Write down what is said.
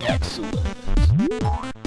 Excellent.